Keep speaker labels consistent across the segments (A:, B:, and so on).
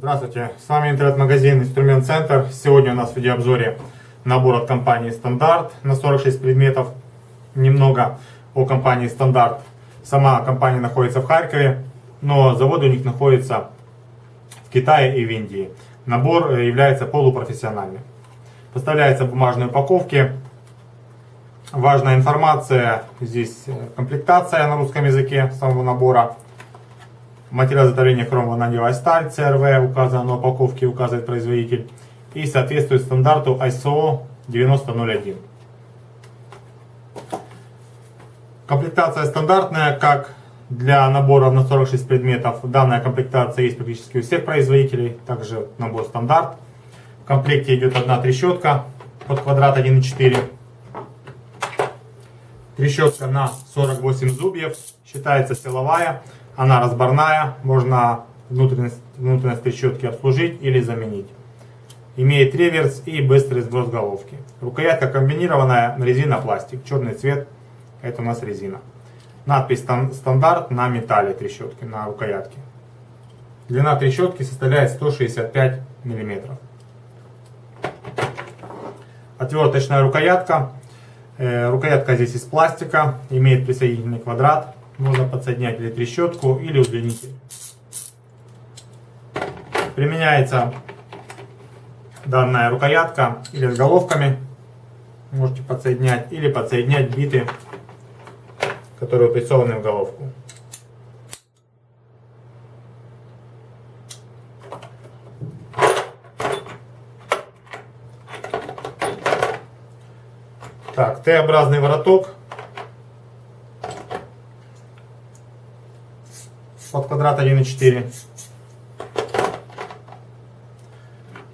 A: Здравствуйте, с вами интернет-магазин Инструмент Центр. Сегодня у нас в видеообзоре набор от компании Стандарт на 46 предметов. Немного о компании Стандарт. Сама компания находится в Харькове, но завод у них находится в Китае и в Индии. Набор является полупрофессиональным. Поставляется в бумажной упаковке. Важная информация, здесь комплектация на русском языке самого набора. Материал изготовления хромванадевая сталь CRV указан на упаковке, указывает производитель. И соответствует стандарту ISO 9001. Комплектация стандартная, как для набора на 46 предметов. Данная комплектация есть практически у всех производителей. Также набор стандарт. В комплекте идет одна трещотка под квадрат 1,4. Трещотка на 48 зубьев. Считается силовая. Она разборная, можно внутренность, внутренность трещотки обслужить или заменить. Имеет реверс и быстрый сброс головки. Рукоятка комбинированная, резина пластик, черный цвет, это у нас резина. Надпись стандарт на металле трещотки, на рукоятке. Длина трещотки составляет 165 мм. Отверточная рукоятка. Э, рукоятка здесь из пластика, имеет присоединительный квадрат можно подсоединять или трещотку, или удлинитель. Применяется данная рукоятка или с головками. Можете подсоединять или подсоединять биты, которые упрессованы в головку. Так, Т-образный вороток под квадрат 1,4.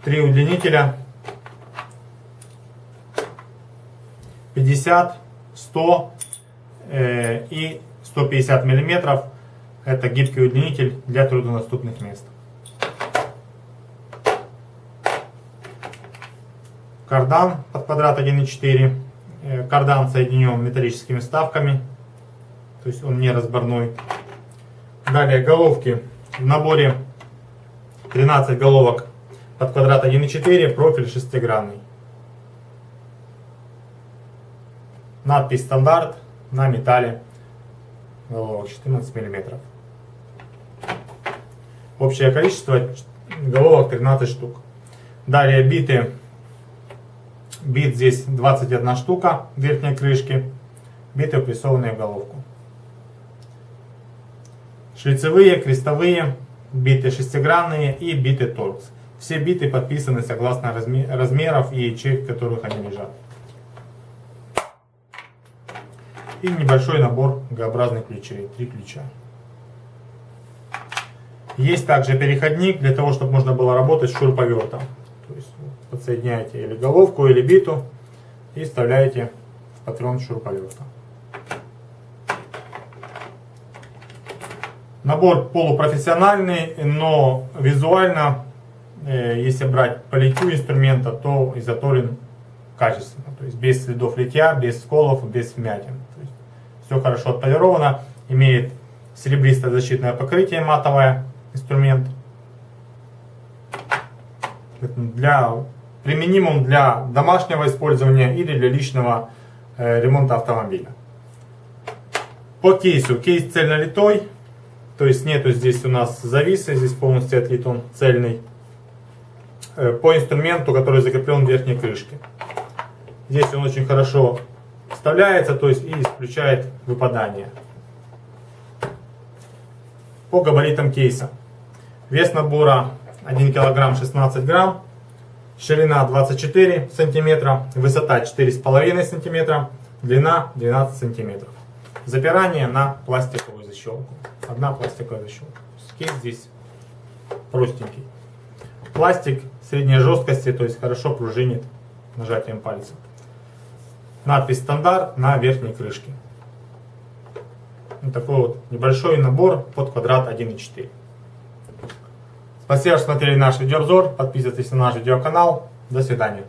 A: Три удлинителя. 50, 100 э, и 150 миллиметров. Это гибкий удлинитель для труднодоступных мест. Кардан под квадрат 1,4. Э, кардан соединен металлическими вставками. То есть он не разборной. Далее головки. В наборе 13 головок под квадрат 1,4, профиль шестигранный. Надпись стандарт на металле головок 14 мм. Общее количество головок 13 штук. Далее биты. Бит здесь 21 штука верхней крышки. Биты упрессованные в головку. Шлицевые, крестовые, биты шестигранные и биты торкс. Все биты подписаны согласно размеров и ячеек, в которых они лежат. И небольшой набор Г-образных ключей, три ключа. Есть также переходник для того, чтобы можно было работать с шуруповертом. То есть подсоединяете или головку, или биту и вставляете в патрон шуруповерта. Набор полупрофессиональный, но визуально, э, если брать по литью инструмента, то изготовлен качественно. То есть без следов литья, без сколов, без вмятин. То есть все хорошо отполировано, имеет серебристое защитное покрытие матовое инструмент. Для, применимым для домашнего использования или для личного э, ремонта автомобиля. По кейсу. Кейс цельнолитой. То есть нету здесь у нас зависа, здесь полностью отлит он цельный. Э, по инструменту, который закреплен в верхней крышке. Здесь он очень хорошо вставляется, то есть и исключает выпадание. По габаритам кейса. Вес набора 1 кг 16 грамм. Ширина 24 сантиметра, высота 4,5 сантиметра, длина 12 сантиметров. Запирание на пластиковую защелку. Одна пластиковая защелка. Кейс здесь простенький. Пластик средней жесткости, то есть хорошо пружинит нажатием пальца. Надпись стандарт на верхней крышке. Вот такой вот небольшой набор под квадрат 1,4. Спасибо, что смотрели наш видеообзор. Подписывайтесь на наш видеоканал. До свидания.